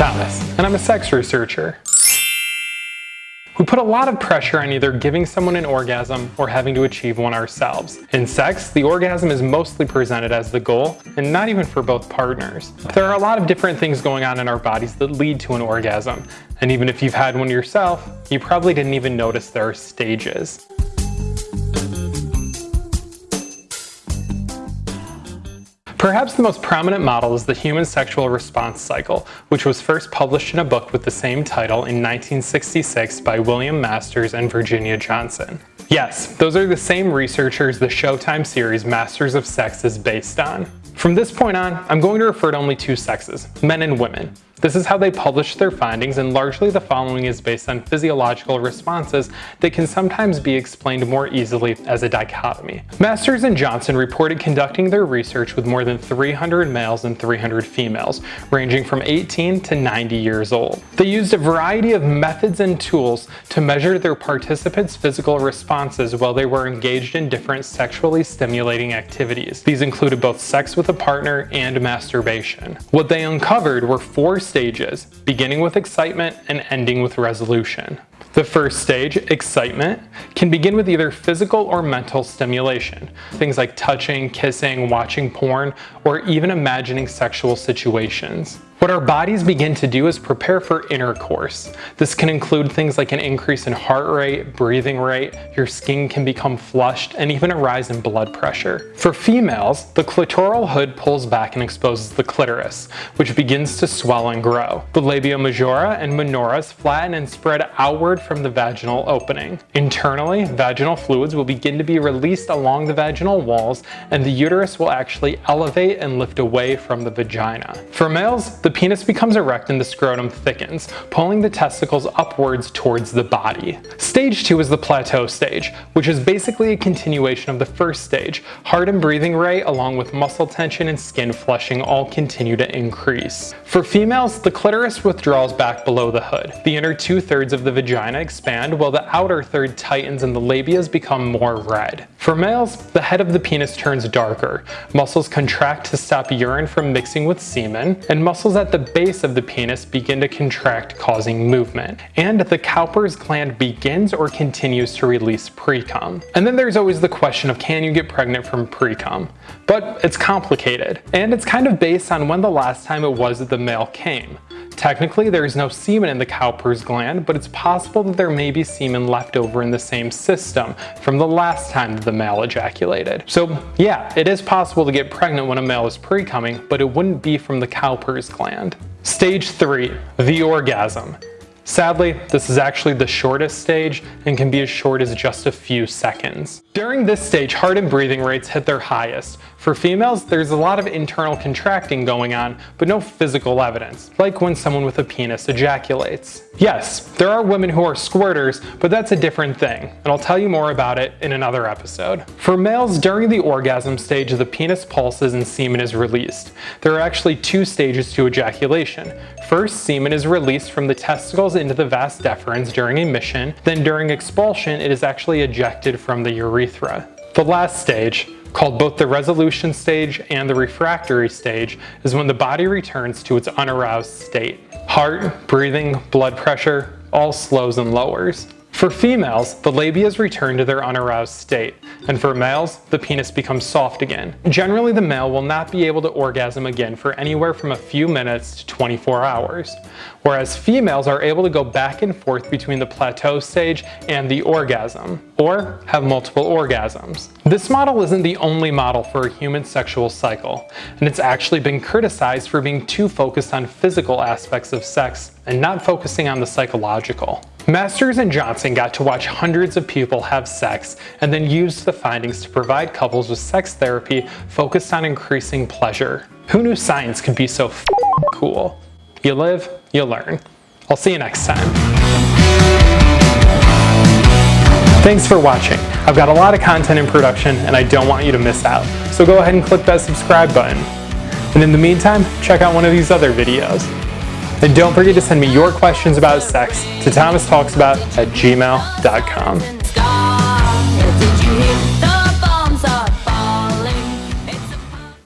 Thomas, and I'm a sex researcher. We put a lot of pressure on either giving someone an orgasm or having to achieve one ourselves. In sex, the orgasm is mostly presented as the goal, and not even for both partners. There are a lot of different things going on in our bodies that lead to an orgasm, and even if you've had one yourself, you probably didn't even notice there are stages. Perhaps the most prominent model is the human sexual response cycle, which was first published in a book with the same title in 1966 by William Masters and Virginia Johnson. Yes, those are the same researchers the Showtime series Masters of Sex is based on. From this point on, I'm going to refer to only two sexes, men and women. This is how they publish their findings and largely the following is based on physiological responses that can sometimes be explained more easily as a dichotomy. Masters and Johnson reported conducting their research with more than 300 males and 300 females, ranging from 18 to 90 years old. They used a variety of methods and tools to measure their participants' physical responses while they were engaged in different sexually stimulating activities. These included both sex with a partner and masturbation. What they uncovered were four stages, beginning with excitement and ending with resolution. The first stage, excitement, can begin with either physical or mental stimulation. Things like touching, kissing, watching porn, or even imagining sexual situations. What our bodies begin to do is prepare for intercourse. This can include things like an increase in heart rate, breathing rate, your skin can become flushed, and even a rise in blood pressure. For females, the clitoral hood pulls back and exposes the clitoris, which begins to swell and grow. The labia majora and minoras flatten and spread outward from the vaginal opening. Internally, vaginal fluids will begin to be released along the vaginal walls, and the uterus will actually elevate and lift away from the vagina. For males, the penis becomes erect and the scrotum thickens, pulling the testicles upwards towards the body. Stage 2 is the plateau stage, which is basically a continuation of the first stage. Heart and breathing rate along with muscle tension and skin flushing all continue to increase. For females, the clitoris withdraws back below the hood. The inner two-thirds of the vagina expand while the outer third tightens and the labias become more red. For males, the head of the penis turns darker. Muscles contract to stop urine from mixing with semen, and muscles at the base of the penis begin to contract causing movement, and the Cowper's gland begins or continues to release precum. And then there's always the question of can you get pregnant from precum? But it's complicated, and it's kind of based on when the last time it was that the male came. Technically, there is no semen in the Cowper's gland, but it's possible that there may be semen left over in the same system from the last time that the male ejaculated. So yeah, it is possible to get pregnant when a male is pre-coming, but it wouldn't be from the Cowper's gland. Stage 3. The orgasm. Sadly, this is actually the shortest stage and can be as short as just a few seconds. During this stage, heart and breathing rates hit their highest. For females, there's a lot of internal contracting going on, but no physical evidence, like when someone with a penis ejaculates. Yes, there are women who are squirters, but that's a different thing, and I'll tell you more about it in another episode. For males, during the orgasm stage, the penis pulses and semen is released. There are actually two stages to ejaculation. First, semen is released from the testicles into the vas deferens during emission, then during expulsion it is actually ejected from the urethra. The last stage, called both the resolution stage and the refractory stage, is when the body returns to its unaroused state. Heart, breathing, blood pressure, all slows and lowers. For females, the labias return to their unaroused state, and for males, the penis becomes soft again. Generally, the male will not be able to orgasm again for anywhere from a few minutes to 24 hours, whereas females are able to go back and forth between the plateau stage and the orgasm, or have multiple orgasms. This model isn't the only model for a human sexual cycle, and it's actually been criticized for being too focused on physical aspects of sex and not focusing on the psychological. Masters and Johnson got to watch hundreds of people have sex and then used the findings to provide couples with sex therapy focused on increasing pleasure. Who knew science could be so cool? You live, you learn. I'll see you next time. Thanks for watching. I've got a lot of content in production and I don't want you to miss out, so go ahead and click that subscribe button. And in the meantime, check out one of these other videos. And don't forget to send me your questions about sex to thomastalksabout at gmail.com.